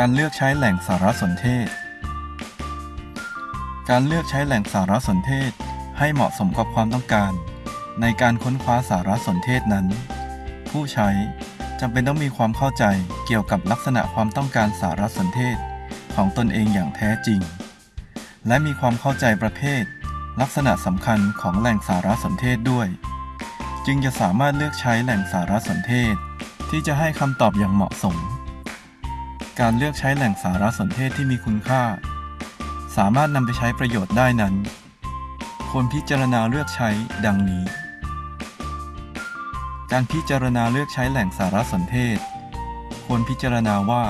การเลือกใช้แหล่งสารสนเทศ การเลือกใช้แหล่งสารสนเทศให้เหมาะสมกับความต้องการ ในการค้นคว้าสารสนเทศนั้น ผู้ใช้จำเป็นต้องมีความเข้าใจเกี่ยวกับลักษณะความต้องการสารสนเทศของตนเองอย่างแท้จริง และมีความเข้าใจประเภท ลักษณะสำคัญของแหล่งสารสนเทศด้วย จึงจะสามารถเลือกใช้แหล่งสารสนเทศ ที่จะให้คำตอบอย่างเหมาะสม การเลือกใช้แหล่งสารสนเทศที่มีคุณค่า สามารถนำไปใช้ประโยชน์ได้นั้นควรพิจารณาเลือกใช้ดังนี้ การพิจารณาเลือกใช้แหล่งสารสนเทศ ควรพิจารณาว่า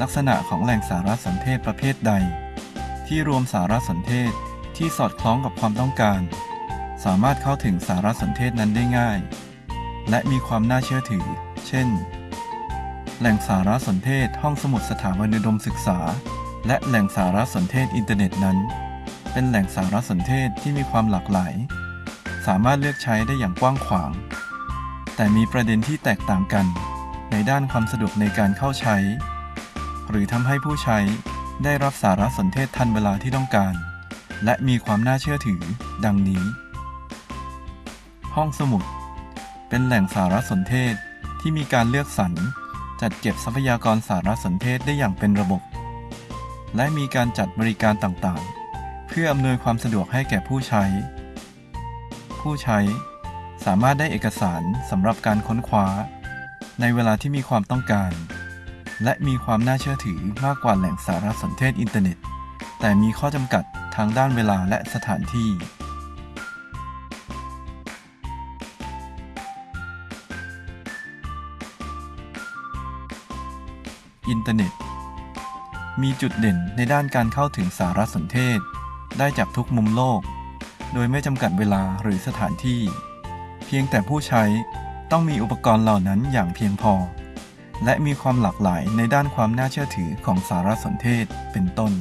ลักษณะของแหล่งสารสนเทศประเภทใด ที่รวมสารสนเทศที่สอดคล้องกับความต้องการ สามารถเข้าถึงสารสนเทศนั้นได้ง่าย และมีความน่าเชื่อถือ เช่น แหล่งสารสนเทศห้องสมุดสถาบันอุดมศึกษา และแหล่งสารสนเทศอินเทอร์เน็ตนั้น เป็นแหล่งสารสนเทศที่มีความหลากหลาย สามารถเลือกใช้ได้อย่างกว้างขวาง แต่มีประเด็นที่แตกต่างกัน ในด้านความสะดวกในการเข้าใช้ หรือทำให้ผู้ใช้ได้รับสารสนเทศทันเวลาที่ต้องการ และมีความน่าเชื่อถือ ดังนี้ ห้องสมุด เป็นแหล่งสารสนเทศที่มีการเลือกสรร จัดเก็บทรัพยากรสารสนเทศได้อย่างเป็นระบบ และมีการจัดบริการต่างๆ เพื่ออำนวยความสะดวกให้แก่ผู้ใช้ ผู้ใช้สามารถได้เอกสารสำหรับการค้นคว้า ในเวลาที่มีความต้องการ และมีความน่าเชื่อถือมากกว่าแหล่งสารสนเทศอินเทอร์เน็ต แต่มีข้อจำกัดทางด้านเวลาและสถานที่ อินเทอร์เน็ต มีจุดเด่นในด้านการเข้าถึงสารสนเทศ ได้จากทุกมุมโลก โดยไม่จำกัดเวลาหรือสถานที่ เพียงแต่ผู้ใช้ต้องมีอุปกรณ์เหล่านั้นอย่างเพียงพอ และมีความหลากหลายในด้านความน่าเชื่อถือของสารสนเทศเป็นต้น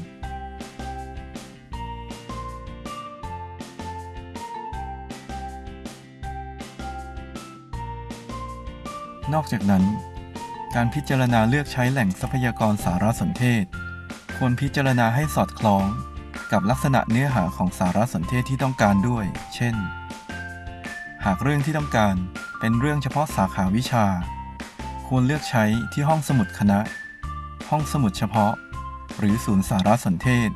นอกจากนั้น การพิจารณาเลือกใช้แหล่งทรัพยากรสารสนเทศ ควรพิจารณาให้สอดคล้องกับลักษณะเนื้อหาของสารสนเทศที่ต้องการด้วย เช่น หากเรื่องที่ต้องการเป็นเรื่องเฉพาะสาขาวิชา ควรเลือกใช้ที่ห้องสมุดคณะ ห้องสมุดเฉพาะ หรือศูนย์สารสนเทศ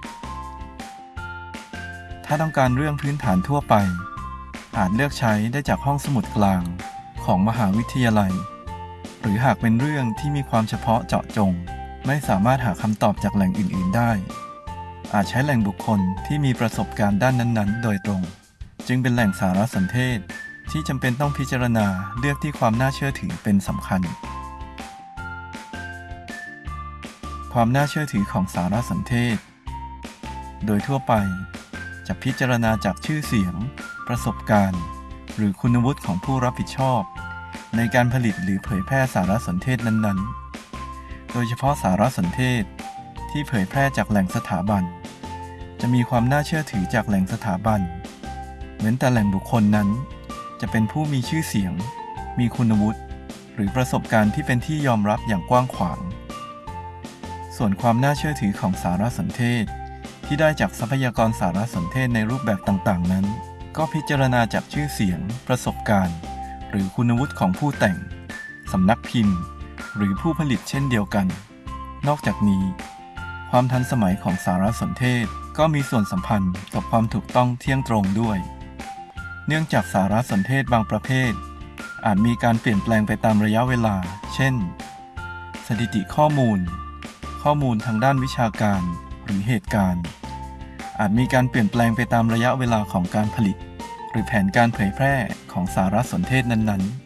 ถ้าต้องการเรื่องพื้นฐานทั่วไป อาจเลือกใช้ได้จากห้องสมุดกลางของมหาวิทยาลัย หรือหากเป็นเรื่องที่มีความเฉพาะเจาะจง ไม่สามารถหาคำตอบจากแหล่งอื่น ๆ ได้ อาจใช้แหล่งบุคคลที่มีประสบการณ์ด้านนั้น ๆ โดยตรง จึงเป็นแหล่งสารสนเทศ ที่จำเป็นต้องพิจารณาเลือกที่ความน่าเชื่อถือเป็นสำคัญ ความน่าเชื่อถือของสารสนเทศ โดยทั่วไปจะพิจารณาจากชื่อเสียง ประสบการณ์ หรือคุณวุฒิของผู้รับผิดชอบ ในการผลิตหรือเผยแพร่สารสนเทศนั้นๆ โดยเฉพาะสารสนเทศที่เผยแพร่จากแหล่งสถาบัน จะมีความน่าเชื่อถือจากแหล่งสถาบัน เว้นแต่แหล่งบุคคลนั้น จะเป็นผู้มีชื่อเสียง มีคุณวุฒิหรือประสบการณ์ที่เป็นที่ยอมรับอย่างกว้างขวาง ส่วนความน่าเชื่อถือของสารสนเทศ ที่ได้จากทรัพยากรสารสนเทศในรูปแบบต่างๆ นั้น ก็พิจารณาจากชื่อเสียง ประสบการณ์ หรือคุณวุฒิของผู้แต่ง สำนักพิมพ์ หรือผู้ผลิตเช่นเดียวกัน นอกจากนี้ ความทันสมัยของสารสนเทศก็มีส่วนสัมพันธ์กับความถูกต้องเที่ยงตรงด้วย เนื่องจากสารสนเทศบางประเภท อาจมีการเปลี่ยนแปลงไปตามระยะเวลา เช่น สถิติข้อมูล ข้อมูลทางด้านวิชาการหรือเหตุการณ์ อาจมีการเปลี่ยนแปลงไปตามระยะเวลาของการผลิต รือแผนการเผยแพร่ของสารสนเทศนั้นๆ